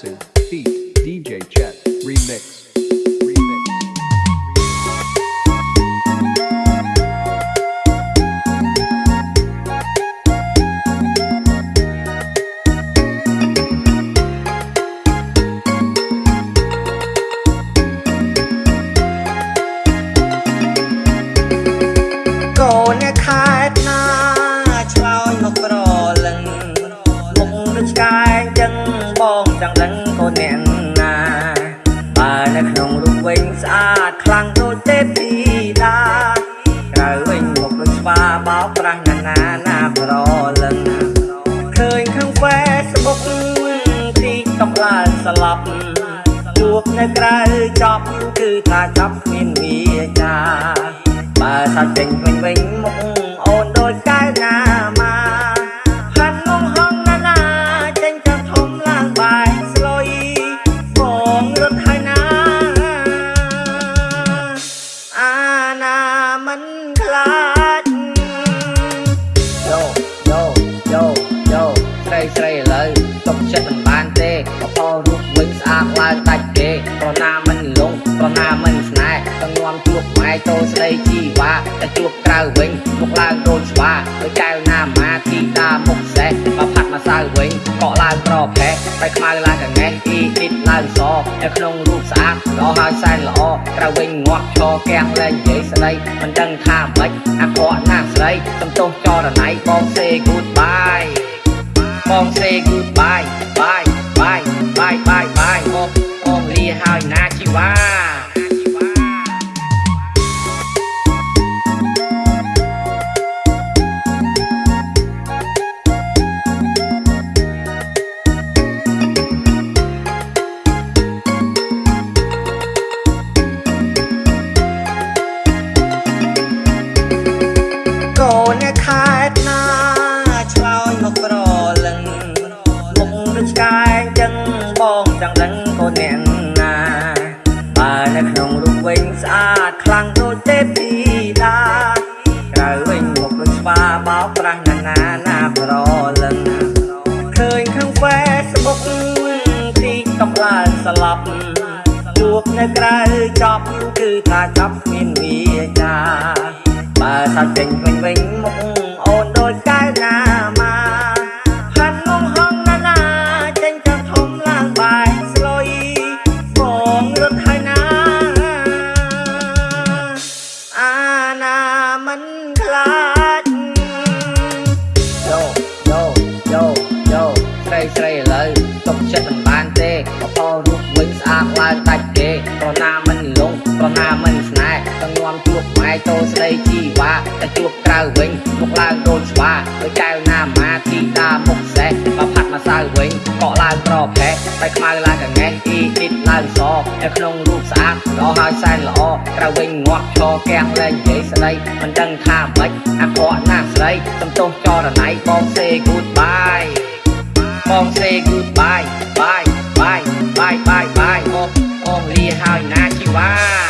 Acid DJ Chet Remix " ដឹងកូនអ្នកណាបើនៅក្នុងរូបវិញស្អាតខ្លាំងដូចទេពធីតាក្រៅវិញមុខដូចស្វាបោកប្រាស់ណាស់ណាណាប្រលឹងឃើញខាង Facebook ទីតកឡើងស្លាប់ជួបនៅក្រៅចប់គឺថាចប់គ្មានវាចាបើថាចេញវិញវិញ យោយោយោស្រីស្រីឥឡូវទុកចិត្តមិនបានទេបបោរូបវិញស្អាតឡើងដាច់គេប្រណាមិនលងប្រណាមិនស្នេហ៍ទៅងំជួបម៉ែតូស្ដីជីវ៉ាតែជួបក្រៅវិញមកឡើងដូចស្វាដូចចៅណាម៉ាទីតាមុខសេះបើផាត់ មកសៅវិញកក់ឡើងប្រផេះបែកខ្មៅឡើងកងេះអ៊ីអ៊ីតឡើងសនៅក្នុងរូបស្អាតល្អហើយសែនល្អក្រៅវិញងាត់ឈរកៀងលែងនិយាយស្ដីមិនដឹងថាម៉េចអាក្រក់ណាស់ស្រីសំទោសចរណៃបង say goodbye បង say goodbye bye bye bye bye តខ្លាំងដូចទេពធីតាក្រៅវិញមុខដូចស្វាបោកប្រាស់ណាស់ណាណាប្រលឹងឃើញខាង Facebook ទីតកឡើងស្លាប់ជួបនៅក្រៅចប់គឺថាចប់គ្មានវាចាបើថាចេញវិញវិញមុខ រូបវិញស្អាតឡើងដាច់គេប្រណាមិនលងប្រណាមិនស្នេហ៍ទៅងំជួបម៉ែតូស្ដីជីវ៉ាតែជួបក្រៅវិញមកឡើងដូចស្វាដូចចៅណាម៉ាទីតាមុខសេះបើផាត់មកសៅវិញកក់ឡើងប្រផេះបែកខ្មៅឡើងកងេះអ៊ីអ៊ីតឡើងសនៅក្នុងរូបស្អាតល្អហើយសែនល្អក្រៅវិញងាត់ឈរកៀងលែងនិយាយស្ដីមិនដឹងថាម៉េចអាក្រក់ណាស់ស្រីសំទោសចរណៃបង say goodbye បង say goodbye bye bye bye bye bye មកអងលាហើយណាជីវ៉ា